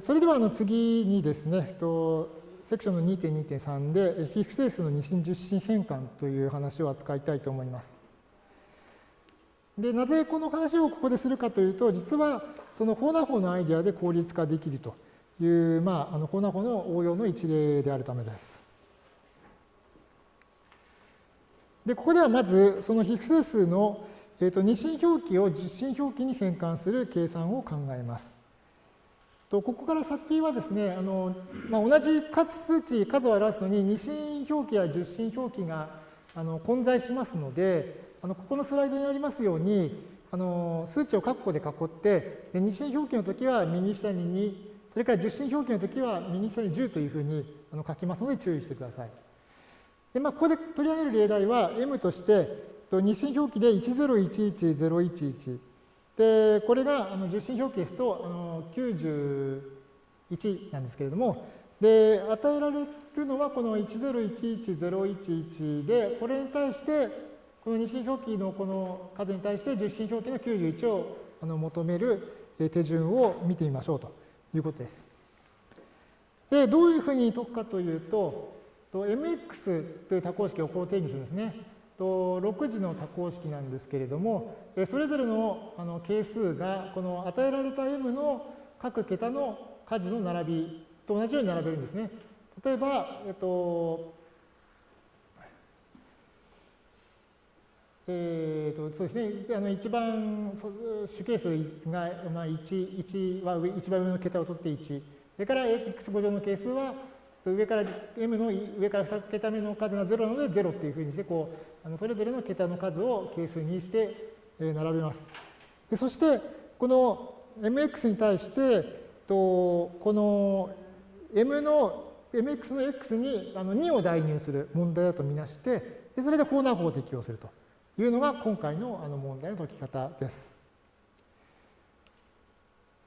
それではあの次にですね、セクションの2.2.3で非不整数の二進十進変換という話を扱いたいと思います。で、なぜこの話をここでするかというと、実はそのホーナ法のアイデアで効率化できるという、まあ、あのホーナ法の応用の一例であるためです。で、ここではまずその非不整数の、えー、と二進表記を十進表記に変換する計算を考えます。とここから先はですね、あのまあ、同じ数値、数を表すのに二進表記や十進表記があの混在しますので、あのここのスライドにありますように、あの数値を括弧で囲って、で二進表記の時は右下に2、それから十進表記の時は右下に10というふうにあの書きますので注意してください。でまあ、ここで取り上げる例題は M として、二進表記で1011011で、これがあの十進表記ですとあの91なんですけれども、で、与えられるのはこの1011011で、これに対して、この二進表記のこの数に対して十進表記の91をあの求める手順を見てみましょうということです。で、どういうふうに解くかというと、mx という多項式をこう定義するんですね。6次の多項式なんですけれども、それぞれのあの係数がこの与えられた m の各桁の数の並びと同じように並べるんですね。例えば、えっと、えーと、そうですね、あの一番主係数が、まあ、1, 1は上一番上の桁を取って1、それから x5 乗の係数は上から m の上から2桁目の数が0なので0っていうふうにしてこうあのそれぞれの桁の数を係数にして並べます。でそしてこの mx に対してとこの m の mx の x にあの2を代入する問題だとみなしてでそれでコーナー法を適用するというのが今回のあの問題の解き方です。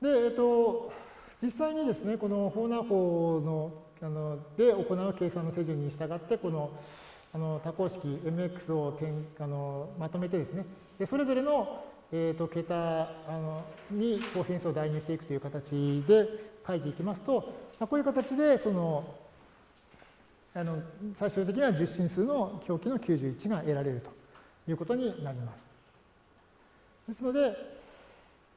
で、えっと、実際にですね、このホーナー法のあので行う計算の手順に従って、このあの多項式 mx を点あのまとめてですね、でそれぞれの、えーと、桁あのにこう変数を代入していくという形で書いていきますと、まあ、こういう形でそのあの最終的には十進数の表記の91が得られるということになります。ですので、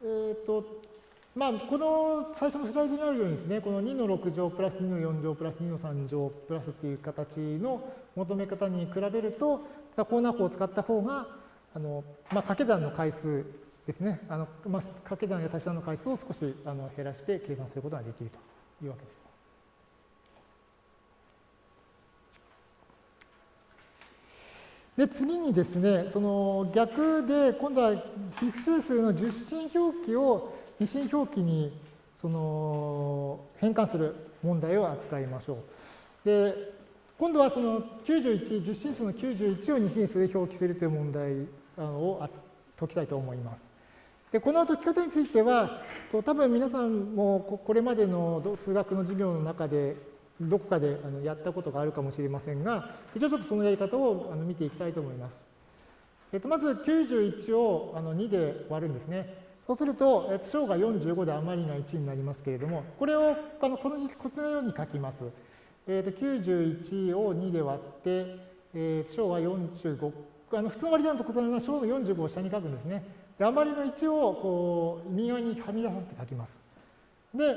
えーとまあ、この最初のスライドにあるようにですね、この2の6乗プラス2の4乗プラス2の3乗プラスっていう形の求め方に比べると、コーナー法を使った方が、あのまあ、掛け算の回数ですね、あのまあ、掛け算や足し算の回数を少しあの減らして計算することができるというわけです。で、次にですね、その逆で、今度は非不整数の十進表記を二進表記にその変換する問題を扱いましょう。で、今度はその91、十進数の91を二進数で表記するという問題を解きたいと思います。で、この解き方については、多分皆さんもこれまでの数学の授業の中でどこかでやったことがあるかもしれませんが、一応ちょっとそのやり方を見ていきたいと思います。えっと、まず91を2で割るんですね。そうすると、小が45で余りが1になりますけれども、これをこのこのように書きます。えー、と91を2で割って、えー、小は45、あの普通の割り算と異なるのは小の45を下に書くんですね。で余りの1をこう右側にはみ出させて書きます。で、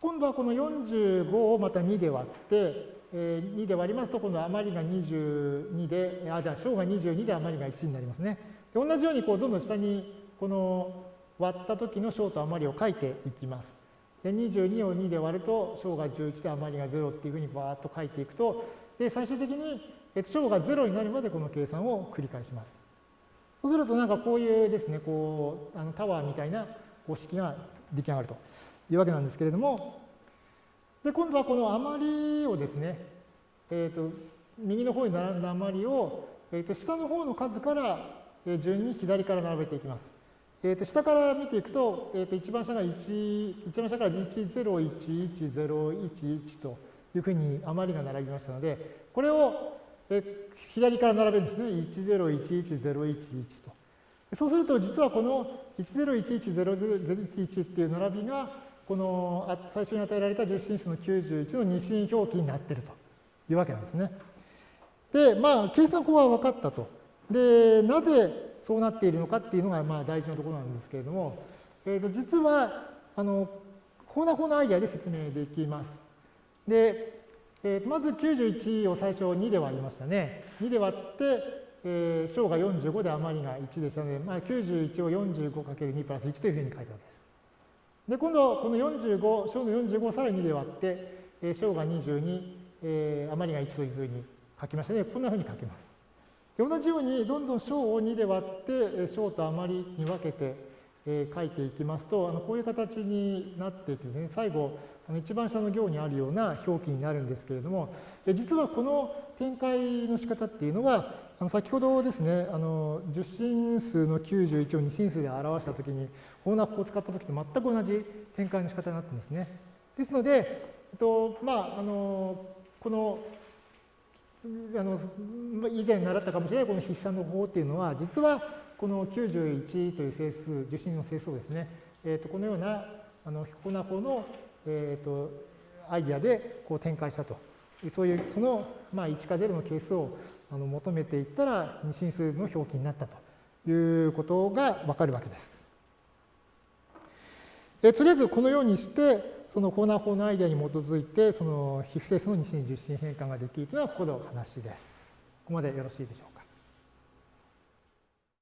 今度はこの45をまた2で割って、えー、2で割りますと、今度は余りが22で、あ、じゃあ小が22で余りが1になりますね。で同じようにどんどん下にこの割った時の小と余りを書いていきます。で22を2で割ると小が11で余りが0っていうふうにバーッと書いていくとで最終的に小が0になるまでこの計算を繰り返します。そうするとなんかこういうですねこうあのタワーみたいなこ式が出来上がるというわけなんですけれどもで今度はこの余りをですね、えーと、右の方に並んだ余りを、えーと下の方の数から順に左から並べていきます。えー、と下から見ていくと、えー、と一番下が1、一番下から1011011というふうに余りが並びましたので、これを、え左から並べるんですね。1011011と。そうすると実はこの10110011っていう並びがこの最初に与えられた10進数の91の二進表記になっているというわけなんですね。で、まあ、計算法は分かったと。で、なぜそうなっているのかっていうのがまあ大事なところなんですけれども、えー、と実は、あの、コーナー法のアイデアで説明できます。で、えー、とまず91を最初2で割りましたね。2で割って、えー、小が45で余りが1でしたので、まあ、91を 45×2 プラス1というふうに書いたわけです。で、今度、この45、小の45をさらに2で割って、えー、小が22、えー、余りが1というふうに書きましたね。こんなふうに書きます。同じように、どんどん小を2で割って、小と余りに分けて、書いていきますと、あのこういう形になっていてですね、最後、あの一番下の行にあるような表記になるんですけれども、実はこの展開の仕方っていうのは、あの先ほどですね、あの10進数の91を2進数で表したときに、ホーナー法を使ったときと全く同じ展開の仕方になっていますね。ですので、えっとまあ、あのこのあの以前習ったかもしれないこの筆算の方っていうのは、実はこの91という整数、受信の整数をですね、えー、とこのようなあのホーナー法の、えー、とアイディアでこう展開したと。そういう、その、まあ、1か0の係数をあの求めていったら二進数の表記になったということがわかるわけです。えとりあえずこのようにしてそのコーナー法のアイデアに基づいてその非不整数の二進十進変換ができるというのはここの話です。ここまでよろしいでしょうか？